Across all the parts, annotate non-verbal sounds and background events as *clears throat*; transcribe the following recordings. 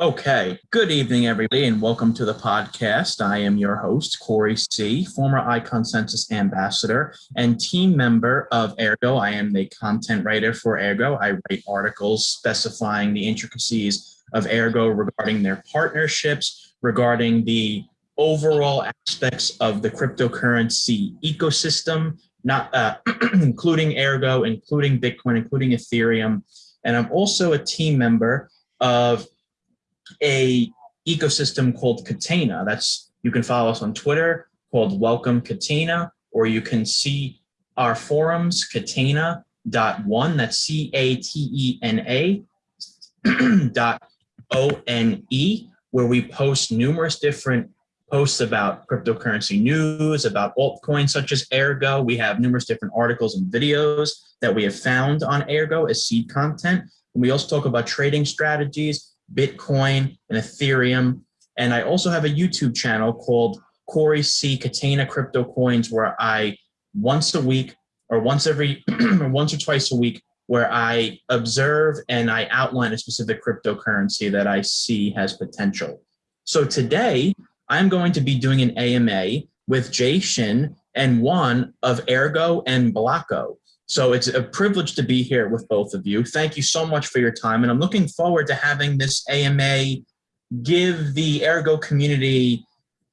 Okay, good evening, everybody, and welcome to the podcast. I am your host, Corey C., former iConsensus ambassador and team member of Aergo. I am the content writer for Aergo. I write articles specifying the intricacies of Aergo regarding their partnerships, regarding the overall aspects of the cryptocurrency ecosystem, not uh, *clears throat* including Aergo, including Bitcoin, including Ethereum. And I'm also a team member of a ecosystem called Catena. That's you can follow us on Twitter called Welcome Catena, or you can see our forums, Catena dot one. That's C A T E N A *clears throat* dot O N E, where we post numerous different posts about cryptocurrency news, about altcoins such as Aergo. We have numerous different articles and videos that we have found on Aergo as seed content. And we also talk about trading strategies Bitcoin, and Ethereum. And I also have a YouTube channel called Corey C. Catena Crypto Coins, where I once a week or once every or *clears throat* once or twice a week, where I observe and I outline a specific cryptocurrency that I see has potential. So today I'm going to be doing an AMA with Jay Shin and Won of Aergo and Blocko. So it's a privilege to be here with both of you. Thank you so much for your time. And I'm looking forward to having this AMA give the Aergo community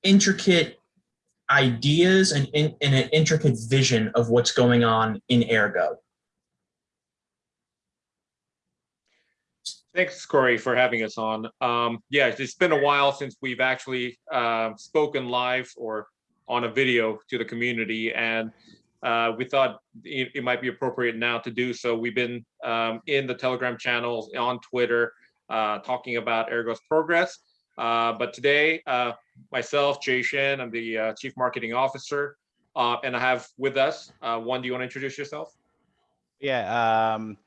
intricate ideas and, in, and an intricate vision of what's going on in Aergo. Thanks, Corey, for having us on. Um, yeah, it's been a while since we've actually uh, spoken live or on a video to the community. And uh, we thought it, it, might be appropriate now to do so. We've been um, in the Telegram channels, on Twitter, uh, talking about Aergo's progress. Uh, but today, uh, myself, Jay Shin, I'm the uh, Chief Marketing Officer, uh, and I have with us, Won, do you want to introduce yourself? Yeah, um,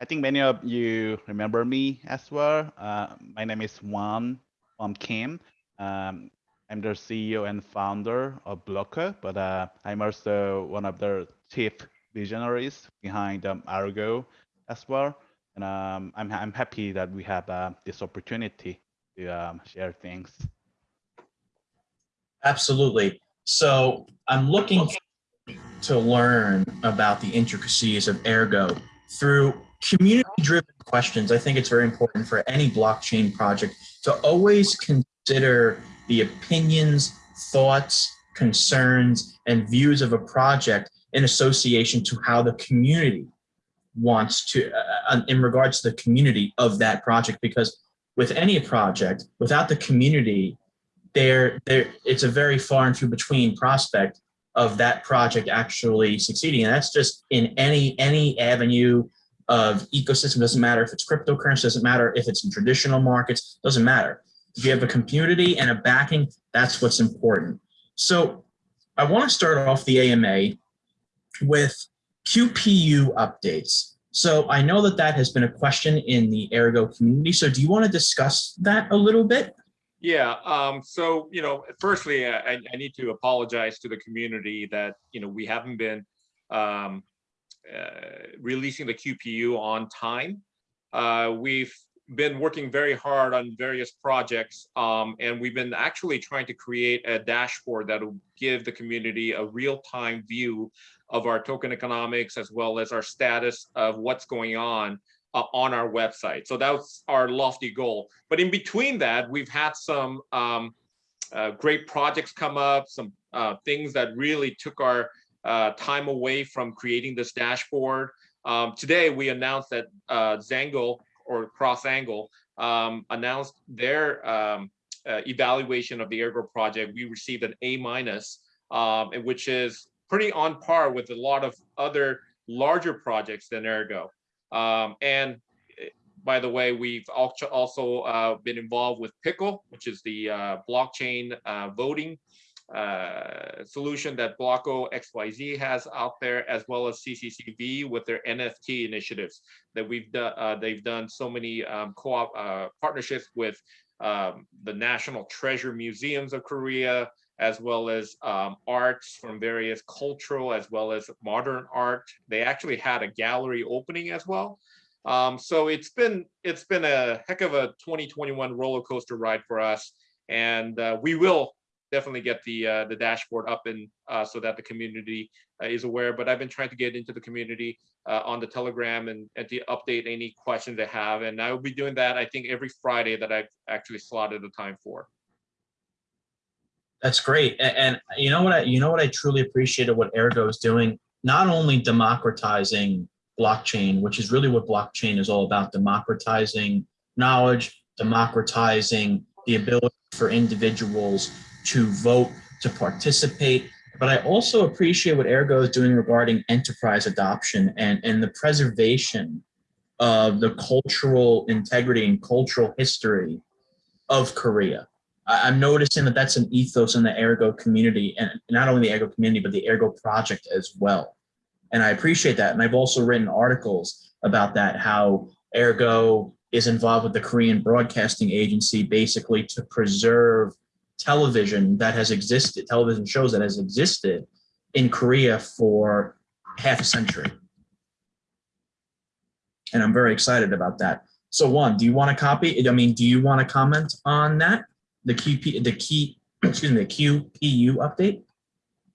I think many of you remember me as well. my name is Won, Won Kim. Um, I'm the CEO and founder of Blocko, but uh, I'm also one of the chief visionaries behind um, Aergo as well. And um, I'm, I'm happy that we have uh, this opportunity to um, share things. Absolutely. So I'm looking to learn about the intricacies of Aergo through community-driven questions. I think it's very important for any blockchain project to always consider the opinions, thoughts, concerns, and views of a project in association to how the community wants to, uh, uh, in regards to the community of that project, because with any project, without the community, there, there, it's a very far and few between prospect of that project actually succeeding. And that's just in any, any avenue of ecosystem, doesn't matter if it's cryptocurrency, doesn't matter if it's in traditional markets, doesn't matter. If you have a community and a backing, that's what's important. So I want to start off the AMA with QPU updates. So I know that that has been a question in the Aergo community. So do you want to discuss that a little bit? Yeah. Um, so, you know, firstly, I, I, need to apologize to the community that, you know, we haven't been um, uh, releasing the QPU on time. Uh, we've been working very hard on various projects um, and we've been actually trying to create a dashboard that will give the community a real-time view of our token economics as well as our status of what's going on uh, on our website. So that's our lofty goal. But in between that, we've had some um, uh, great projects come up, some uh, things that really took our uh, time away from creating this dashboard. Um, today, we announced that uh, Or Xangle um, announced their um, uh, evaluation of the Aergo project, we received an A minus, um, which is pretty on par with a lot of other larger projects than Aergo. Um, and eh, by the way, we've also uh, been involved with Pickle, which is the uh, blockchain uh, voting uh, solution that Blocko XYZ has out there, as well as CCCV with their NFT initiatives that we've done. Uh, they've done so many um, co-op uh, partnerships with um, the National Treasure Museums of Korea, as well as um, arts from various cultural as well as modern art. They actually had a gallery opening as well. Um, so it's been it's been a heck of a 2021 roller coaster ride for us, and uh, we will definitely get the uh, the dashboard up and uh, so that the community uh, is aware. But I've been trying to get into the community uh, on the Telegram and, and to update any questions they have, and I will be doing that. I think every Friday that I've actually slotted the time for. That's great. And, and you know what I you know what I truly appreciated what Aergo is doing, not only democratizing blockchain, which is really what blockchain is all about, democratizing knowledge, democratizing the ability for individuals to vote, to participate. But I also appreciate what Aergo is doing regarding enterprise adoption and, and the preservation of the cultural integrity and cultural history of Korea. I, am noticing that that's an ethos in the Aergo community and not only the Aergo community, but the Aergo project as well. And I appreciate that. And I've also written articles about that, how Aergo is involved with the Korean Broadcasting Agency basically to preserve television that has existed, television shows that has existed in Korea for half a century. And I'm very excited about that. So Won, do you want to copy? I mean, do you want to comment on that? The QP, the key, *clears throat* excuse me, the QPU update?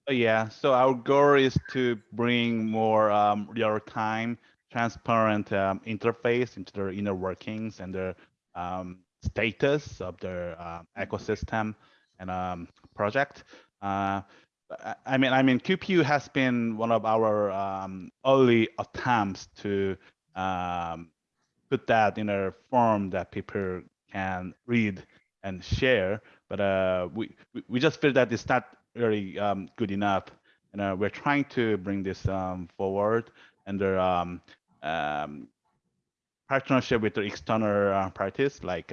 Oh, yeah, so our goal is to bring more um, real-time, transparent um, interface into their inner workings and their um, status of their uh, ecosystem and um, project. Uh, I mean, I mean, QPU has been one of our um, early attempts to um, put that in a form that people can read and share. But uh, we we just feel that it's not really um, good enough. And uh, we're trying to bring this um, forward under um, um, partnership with the external uh, parties like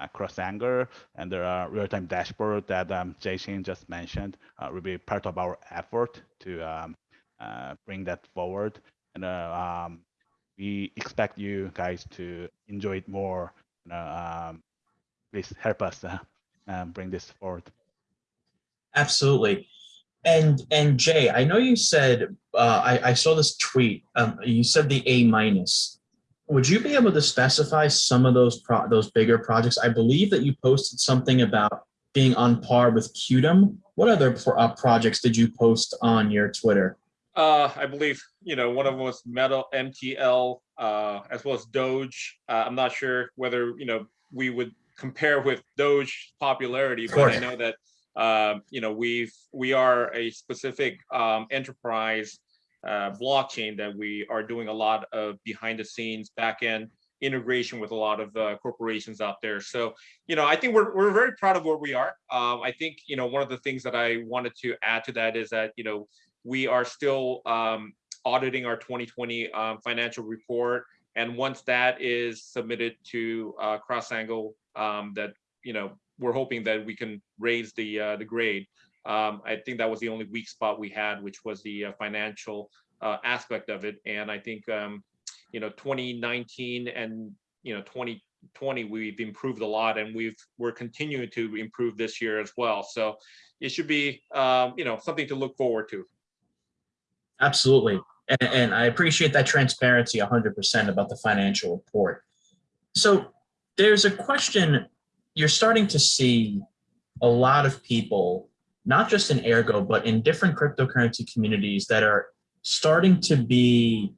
um, Anger, and there are real-time dashboard that um, Jay Shin just mentioned uh, will be part of our effort to um, uh, bring that forward. And uh, um, we expect you guys to enjoy it more. Um, please help us uh, um, bring this forward. Absolutely. And and Jay, I know you said uh, I, I saw this tweet. Um, you said the A minus. Would you be able to specify some of those pro those bigger projects? I believe that you posted something about being on par with Qtum. What other pro uh, projects did you post on your Twitter? Uh, I believe you know one of them was Metal MTL, uh, as well as Doge. Uh, I'm not sure whether you know we would compare with Doge popularity, but I know that um, you know, we've we are a specific um, enterprise uh, blockchain that we are doing a lot of behind the scenes back end integration with a lot of uh, corporations out there. So, you know, I think we're, we're very proud of where we are. Um, I think, you know, one of the things that I wanted to add to that is that, you know, we are still um, auditing our 2020 um, financial report. And once that is submitted to uh, Xangle, um, that, you know, we're hoping that we can raise the uh, the grade. Um, I think that was the only weak spot we had, which was the uh, financial uh, aspect of it. And I think um, you know 2019 and you know 2020 we've improved a lot, and we've we're continuing to improve this year as well. So it should be um, you know something to look forward to. Absolutely. And, and I appreciate that transparency 100% about the financial report. So there's a question you're starting to see a lot of people, not just in Aergo, but in different cryptocurrency communities that are starting to be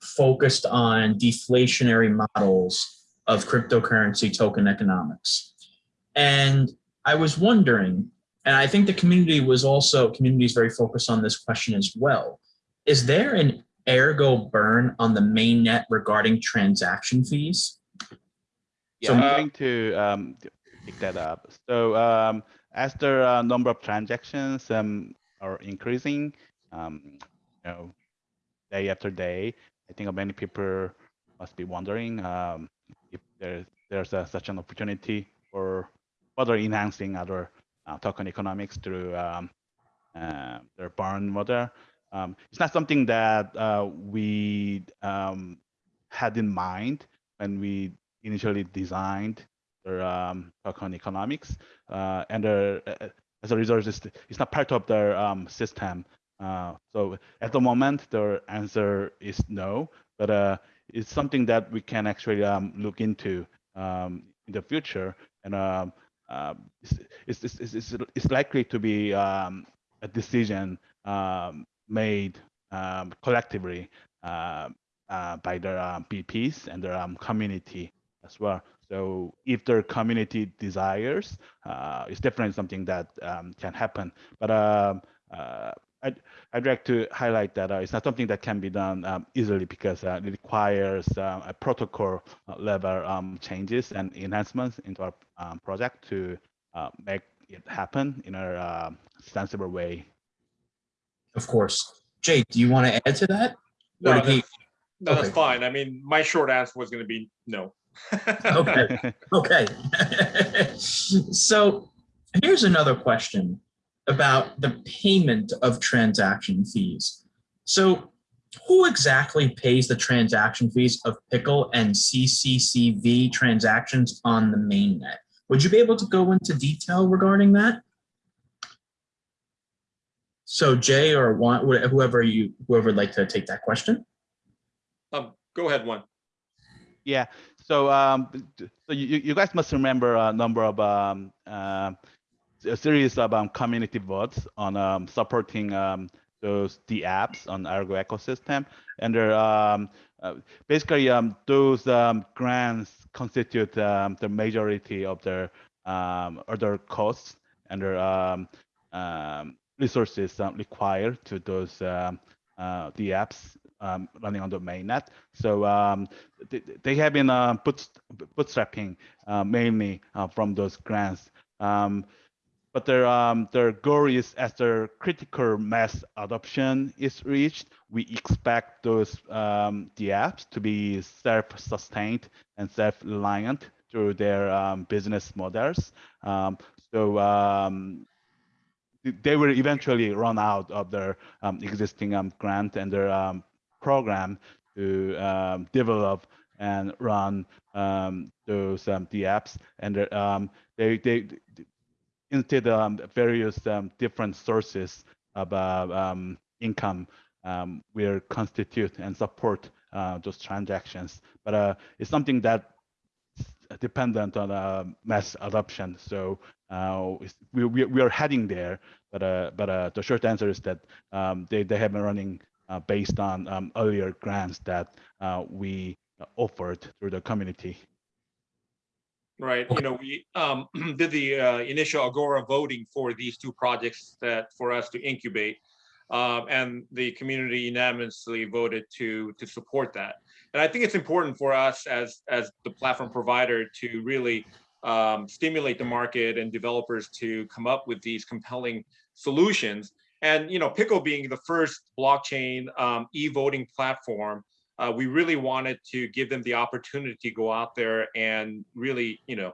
focused on deflationary models of cryptocurrency token economics. And I was wondering, and I think the community was also, community is very focused on this question as well. Is there an Aergo burn on the mainnet regarding transaction fees? Yeah, so I'm going to um, pick that up. So um, as the uh, number of transactions um, are increasing, um, you know, day after day, I think many people must be wondering um, if there's there's a, such an opportunity for further enhancing other uh, token economics through um, uh, their burn model. Um, it's not something that uh, we um, had in mind when we initially designed their um, token economics, uh, and uh, as a result, it's, it's not part of their um, system. Uh, so at the moment, their answer is no. But uh, it's something that we can actually um, look into um, in the future, and um, uh, it's, it's, it's, it's, likely to be um, a decision um, made um, collectively uh, uh, by their um, BPs and their um, community as well. So if their community desires, uh, it's definitely something that um, can happen. But um, uh, I'd, I'd like to highlight that uh, it's not something that can be done um, easily because uh, it requires uh, a protocol level um, changes and enhancements into our um, project to uh, make it happen in a sensible way. Of course. Jay, do you want to add to that? No, Or did he- that's, no, that's fine. I mean, my short answer was going to be no. Okay. *laughs* Okay. *laughs* so here's another question about the payment of transaction fees. So who exactly pays the transaction fees of Pickle and CCCV transactions on the mainnet? Would you be able to go into detail regarding that? So Jay or Won, whoever you, whoever would like to take that question? Um, go ahead, Won. Yeah. So, um, so you, you guys must remember a number of um, uh, a series of um, community votes on um, supporting um, those the apps on Aergo ecosystem, and they're um, uh, basically um, those um, grants constitute um, the majority of their um, other costs and their um, um, resources um, required to those um, uh, the apps um, running on the mainnet. So um, they, they have been uh, boot, bootstrapping uh, mainly uh, from those grants. Um, but their um, their goal is as their critical mass adoption is reached, we expect those um, the apps to be self-sustained and self-reliant through their um, business models. So they will eventually run out of their um, existing um, grant and their um, program to um, develop and run um, those um, the apps and um, they they instead um, various um, different sources of uh, income will constitute and support uh, those transactions. But uh, it's something that dependent on uh, mass adoption. So uh, we, we we are heading there, but uh, but uh, the short answer is that um, they they have been running based on um, earlier grants that uh, we offered through the community. Right, you know, we um, *clears throat* did the uh, initial Agora voting for these two projects that for us to incubate. Um, and the community unanimously voted to to support that. And I think it's important for us as as the platform provider to really um, stimulate the market and developers to come up with these compelling solutions. And you know, Pickle being the first blockchain um, e-voting platform, uh, we really wanted to give them the opportunity to go out there and really, you know,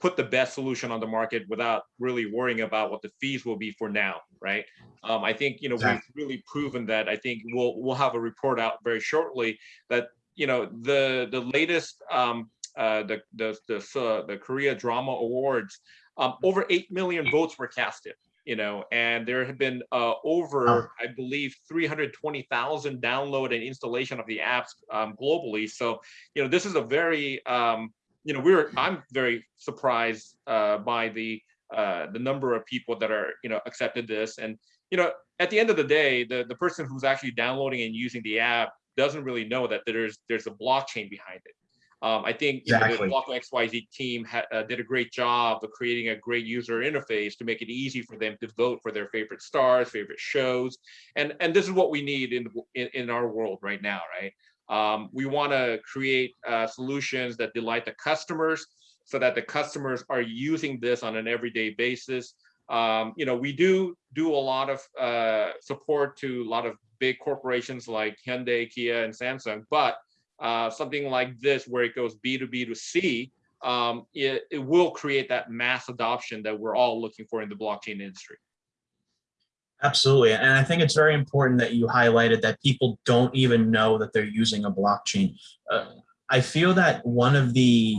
put the best solution on the market without really worrying about what the fees will be for now, right? Um, I think, you know, we've really proven that. I think we'll we'll have a report out very shortly that, you know, the the latest um, uh, the the the uh, the Korea Drama Awards, um, over eight million votes were casted. You know, and there have been uh, over, I believe, 320,000 download and installation of the apps um, globally. So, you know, this is a very, um, you know, we're I'm very surprised uh, by the uh, the number of people that are, you know, accepted this. And, you know, at the end of the day, the the person who's actually downloading and using the app doesn't really know that there's there's a blockchain behind it. Um, I think you know, the Exactly. Blocko XYZ team ha- uh, did a great job of creating a great user interface to make it easy for them to vote for their favorite stars, favorite shows, and and this is what we need in in, in our world right now, right? Um, we want to create uh, solutions that delight the customers, so that the customers are using this on an everyday basis. Um, you know, we do do a lot of uh, support to a lot of big corporations like Hyundai, Kia, and Samsung, but uh, something like this where it goes B2B to C, um, it, it will create that mass adoption that we're all looking for in the blockchain industry. Absolutely. And I think it's very important that you highlighted that people don't even know that they're using a blockchain. Uh, I feel that one of the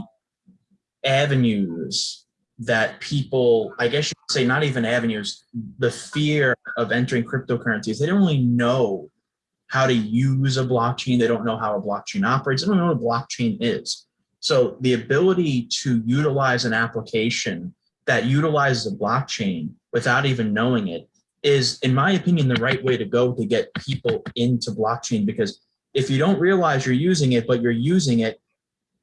avenues that people, I guess you could say not even avenues, the fear of entering cryptocurrencies, they don't really know how to use a blockchain. They don't know how a blockchain operates. They don't know what a blockchain is. So the ability to utilize an application that utilizes a blockchain without even knowing it is, in my opinion, the right way to go to get people into blockchain. Because if you don't realize you're using it, but you're using it,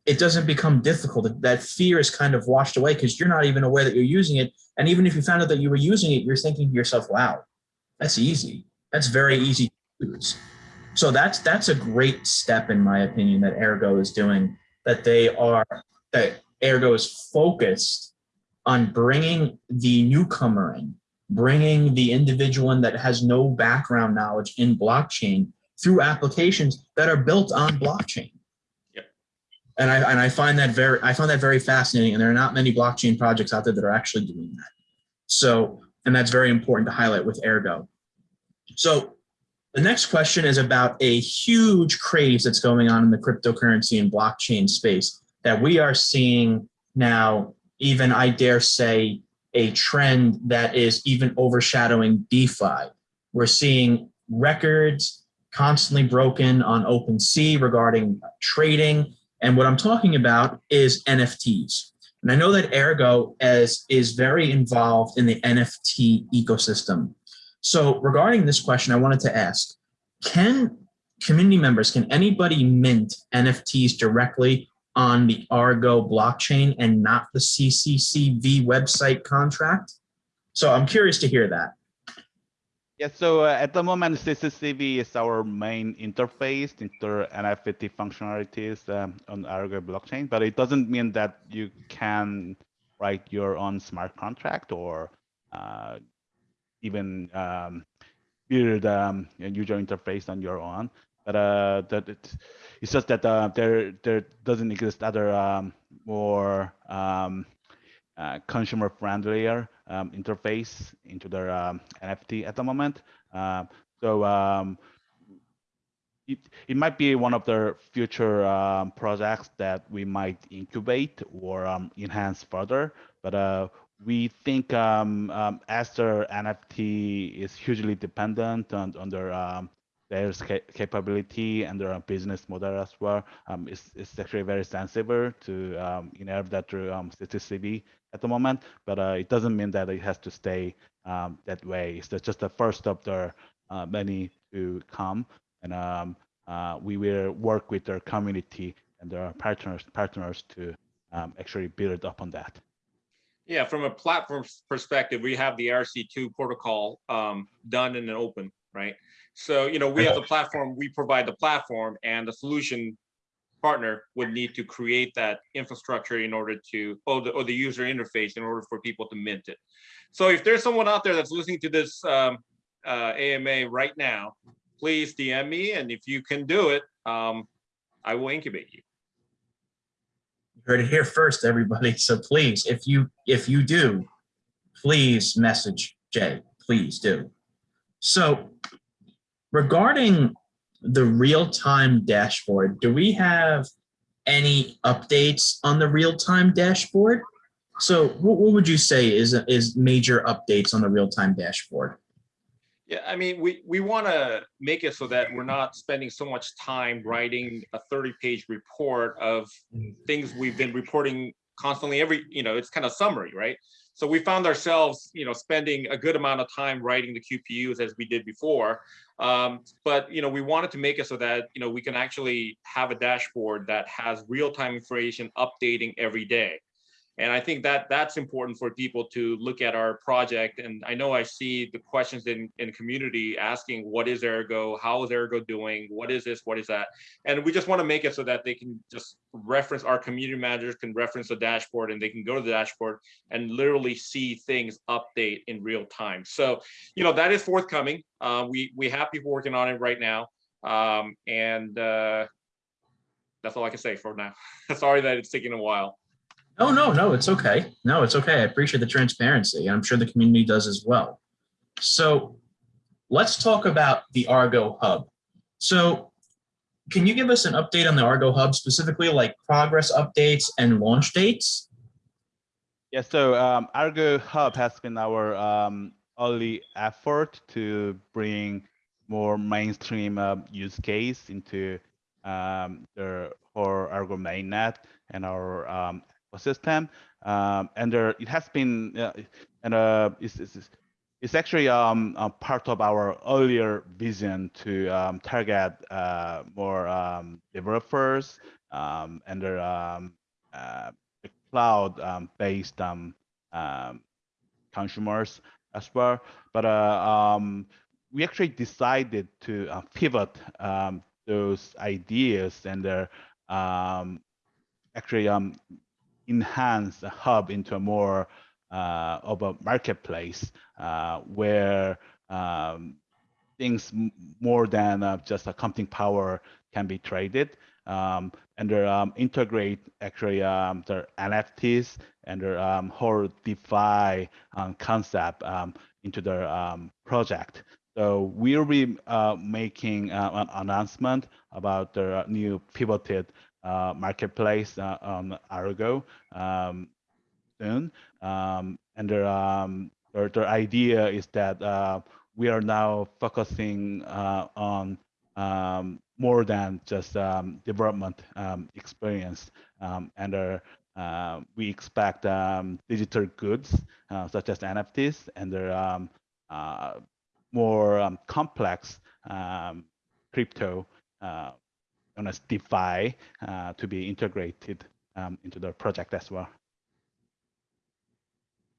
it doesn't become difficult. That fear is kind of washed away because you're not even aware that you're using it. And even if you found out that you were using it, you're thinking to yourself, wow, that's easy. That's very easy to use. So that's that's a great step, in my opinion, that Aergo is doing, that they are, that Aergo is focused on bringing the newcomer in, bringing the individual in that has no background knowledge in blockchain through applications that are built on blockchain. Yep. And I, and I find that very, I find that very fascinating. And there are not many blockchain projects out there that are actually doing that. So, and that's very important to highlight with Aergo. So the next question is about a huge craze that's going on in the cryptocurrency and blockchain space that we are seeing now, even I dare say, a trend that is even overshadowing DeFi. We're seeing records constantly broken on OpenSea regarding trading. And what I'm talking about is NFTs. And I know that Aergo as, is very involved in the NFT ecosystem. So regarding this question, I wanted to ask, can community members, can anybody mint NFTs directly on the Aergo blockchain and not the CCCV website contract? So I'm curious to hear that. Yeah, so uh, at the moment, CCCV is our main interface into NFT functionalities um, on Aergo blockchain, but it doesn't mean that you can write your own smart contract or uh, even um, build um, a user interface on your own. But uh, that it, it's just that uh, there there doesn't exist other um, more um, uh, consumer friendlier um, interface into their um, NFT at the moment. Uh, so um, it, it might be one of the future um, projects that we might incubate or um, enhance further. But uh, we think um, um, NFT is hugely dependent on, on their um, their capability and their business model as well. Um, it's, it's actually very sensible to um, inherit that through um, CCCV at the moment, but uh, it doesn't mean that it has to stay um, that way. It's just the first of the uh, many to come, and um, uh, we will work with their community and their partners partners to um, actually build up on that. Yeah, from a platform perspective, we have the RC2 protocol um, done in an open, right? So, you know, we have the platform, we provide the platform and the solution partner would need to create that infrastructure in order to, or the, or the user interface in order for people to mint it. So if there's someone out there that's listening to this um, uh, AMA right now, please DM me. And if you can do it, um, I will incubate you. You heard it here first, everybody. So please, if you if you do, please message Jay. Please do. So regarding the real-time dashboard, do we have any updates on the real-time dashboard? So what, what would you say is is major updates on the real-time dashboard? Yeah, I mean, we, we want to make it so that we're not spending so much time writing a 30 page report of things we've been reporting constantly every, you know, it's kind of summary, right? So we found ourselves, you know, spending a good amount of time writing the QPUs as we did before. Um, but, you know, we wanted to make it so that, you know, we can actually have a dashboard that has real-time information updating every day. And I think that that's important for people to look at our project. And I know I see the questions in, in community asking, what is Aergo? How is Aergo doing? What is this? What is that? And we just want to make it so that they can just reference, our community managers can reference the dashboard and they can go to the dashboard and literally see things update in real time. So, you know, that is forthcoming. Uh, we, we have people working on it right now. Um, and uh, that's all I can say for now. *laughs* Sorry that it's taking a while. Oh, no, no, it's okay. No, it's okay. I appreciate the transparency. I'm sure the community does as well. So let's talk about the Aergo Hub. So can you give us an update on the Aergo Hub, specifically like progress updates and launch dates? Yeah, so um, Aergo Hub has been our um, early effort to bring more mainstream uh, use case into um, the whole Aergo mainnet and our um, ecosystem. Um, and there, it has been, uh, and uh, it's, it's, it's actually um, part of our earlier vision to um, target uh, more um, developers um, and their um, uh, cloud-based um, consumers as well. But uh, we actually decided to uh, pivot those ideas and actually enhance the hub into a more uh, of a marketplace uh, where um, things more than uh, just a computing power can be traded um, and they um, integrate actually um, their NFTs and their um, whole DeFi um, concept um, into their project. So we'll be uh, making uh, an announcement about the new pivoted uh, marketplace on Aergo soon. Um, and their, um, their, their, idea is that uh, we are now focusing uh, on um, more than just um, development um, experience. Um, and uh, we expect digital goods uh, such as NFTs and their uh, more complex crypto known as DeFi uh, to be integrated um, into the project as well.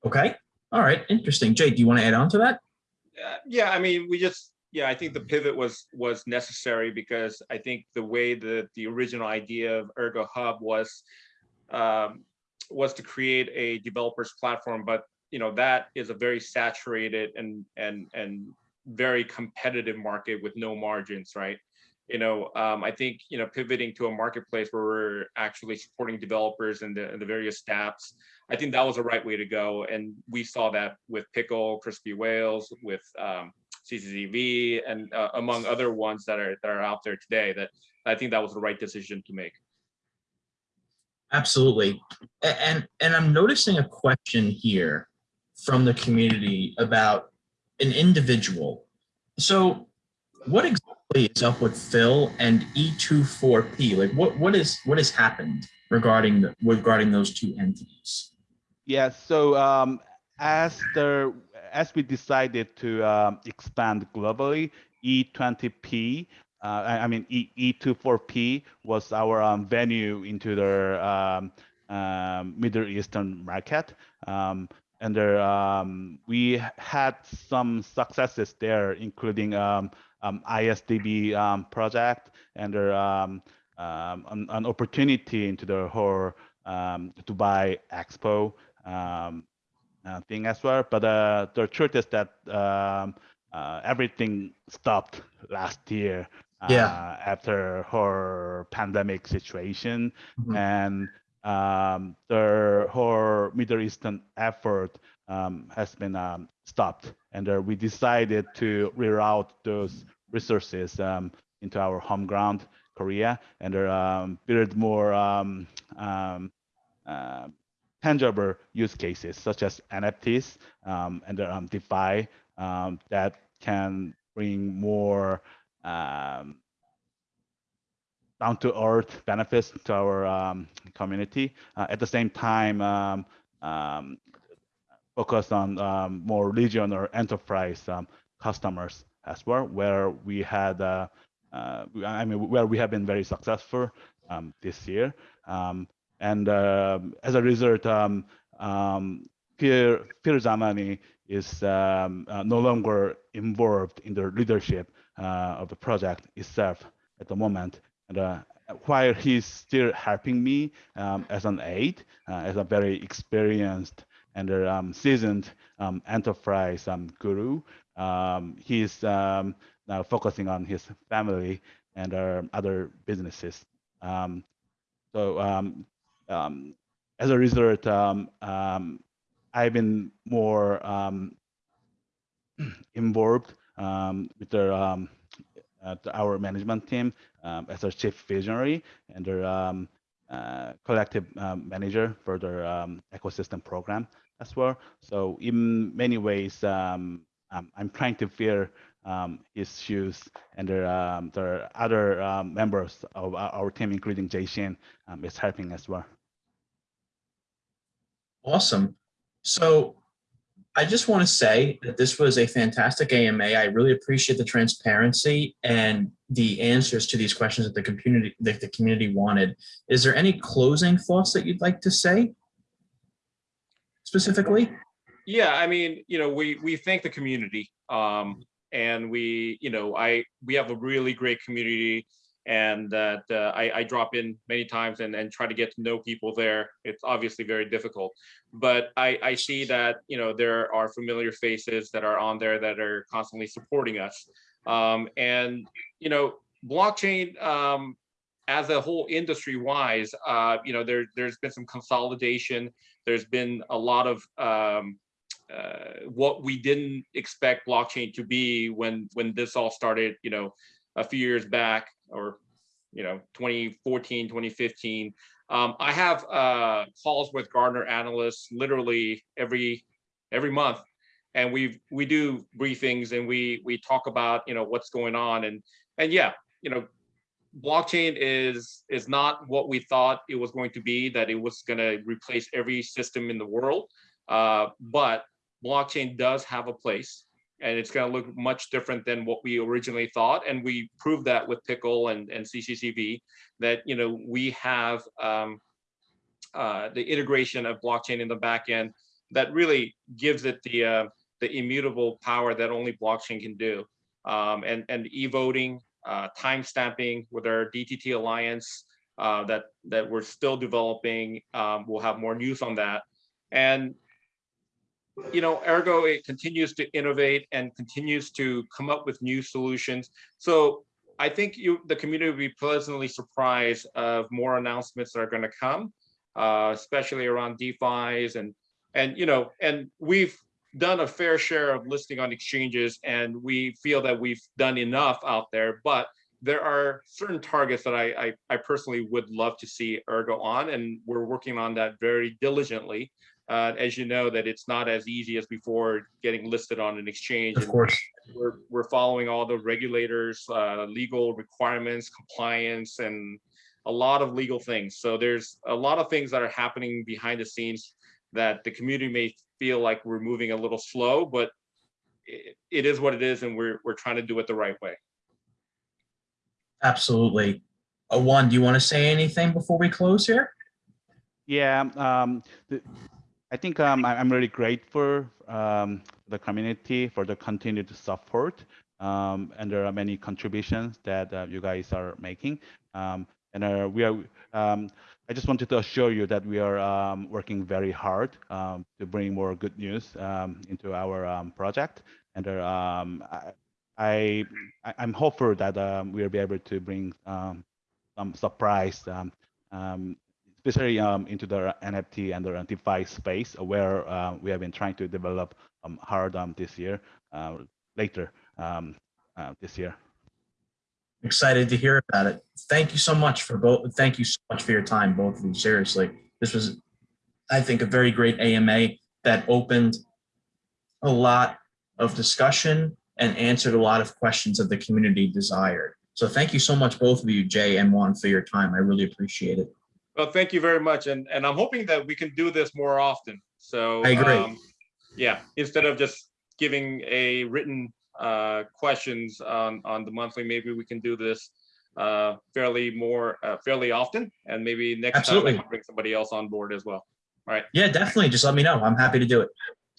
Okay. All right. Interesting. Jake, do you want to add on to that? Uh, yeah, I mean, we just, yeah, I think the pivot was was necessary because I think the way that the original idea of Aergo Hub was um, was to create a developers platform, but you know that is a very saturated and and and very competitive market with no margins, right? You know, um, I think, you know, pivoting to a marketplace where we're actually supporting developers and the, the various dApps, I think that was the right way to go. And we saw that with Pickle, Crispy Whales, with um, and uh, among other ones that are that are out there today. That I think that was the right decision to make. Absolutely, and and I'm noticing a question here from the community about an individual. So, what exactly is up with Phil and E24P? Like what what is what has happened regarding the, regarding those two entities? Yeah, so um, as the as we decided to um, expand globally, E20P, uh, I, I, mean e, E24P was our um, venue into the um, um, Middle Eastern market. Um, and there, um, we had some successes there, including um, ISDB um, project and um, um, an, an, opportunity into the whole um, Dubai Expo um, uh, thing as well. But uh, the truth is that uh, everything stopped last year. Yeah. Uh, after her pandemic situation mm -hmm. and the whole Middle Eastern effort has been stopped and uh, we decided to reroute those resources um, into our home ground, Korea, and um, build more um, um, uh, tangible use cases such as NFTs um, and um, DeFi that can bring more down to earth benefits to our community. Uh, at the same time, focus on um, more regional or enterprise um, customers as well, where we had, uh, uh, I mean, where we have been very successful um, this year. Um, and um, as a result, um, um, Pierre, Pierre Zamani is uh, no longer involved in the leadership uh, of the project itself at the moment. And uh, while he's still helping me as an aide, uh, as a very experienced and um, seasoned um, enterprise um, guru. Um, he's um, now focusing on his family and uh, other businesses. Um, so as a result, I've been more *clears throat* involved with the, our management team as a chief visionary and their uh, collective um, manager for their um, ecosystem program as well. So in many ways, um, um I'm trying to fill um, his shoes and there um, there are other members of our, team, including Jay Shin, is helping as well. Awesome. So I just want to say that this was a fantastic AMA. I really appreciate the transparency and the answers to these questions that the community that the community wanted. Is there any closing thoughts that you'd like to say specifically? Yeah, I mean, you know, we we thank the community, um, and we, you know, I we have a really great community, and that uh, I, I drop in many times and and try to get to know people there. It's obviously very difficult, but I I see that you know there are familiar faces that are on there that are constantly supporting us, um, and you know, blockchain. Um, as a whole industry wise, uh, you know, there, there's been some consolidation. There's been a lot of um, uh, what we didn't expect blockchain to be when when this all started, you know, a few years back or, you know, 2014, 2015. Um, I have uh, calls with Gartner analysts literally every every month, and we we do briefings and we we talk about you know what's going on and and yeah, you know, blockchain is is not what we thought it was going to be. That it was going to replace every system in the world, uh, but blockchain does have a place and it's going to look much different than what we originally thought. And we proved that with Pickle and, and CCCV that, you know, we have um, uh, the integration of blockchain in the back end that really gives it the, uh, the immutable power that only blockchain can do. Um, and, and e-voting, uh, time stamping with our DTT Alliance uh, that, that we're still developing. Um, we'll have more news on that. And you know, Aergo, it continues to innovate and continues to come up with new solutions. So I think you, the community will be pleasantly surprised of more announcements that are going to come, uh, especially around DeFi's and, and, you know, and we've done a fair share of listing on exchanges and we feel that we've done enough out there, but there are certain targets that I, I, I personally would love to see Aergo on, and we're working on that very diligently uh, as you know, that it's not as easy as before getting listed on an exchange. Of course. We're, we're following all the regulators, uh, legal requirements, compliance, and a lot of legal things. So there's a lot of things that are happening behind the scenes that the community may feel like we're moving a little slow, but it, it is what it is, and we're, we're trying to do it the right way. Absolutely. Uh, Won, do you want to say anything before we close here? Yeah, um, the, I think um, I- I'm really grateful um, the community for the continued support. Um, and there are many contributions that uh, you guys are making. Um, and uh, we are, um, I just wanted to assure you that we are um, working very hard um, to bring more good news um, into our um, project. And uh, um, I, I, I'm hopeful that we'll be able to bring some surprise especially into the NFT and the DeFi space, where uh, we have been trying to develop hard this year, uh, later uh, this year. Excited to hear about it. Thank you so much for both. Thank you so much for your time, both of you. Seriously, this was, I think, a very great AMA that opened a lot of discussion and answered a lot of questions that the community desired. So thank you so much, both of you, Jay and Won, for your time. I really appreciate it. Well, thank you very much, and and I'm hoping that we can do this more often. So I agree. um, yeah, instead of just giving a written uh, questions on on the monthly, maybe we can do this uh, fairly more uh, fairly often, and maybe next Absolutely. time I can bring somebody else on board as well. All right. Yeah, definitely. Just let me know. I'm happy to do it.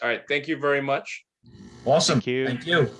All right, thank you very much. Awesome. Thank you. Thank you.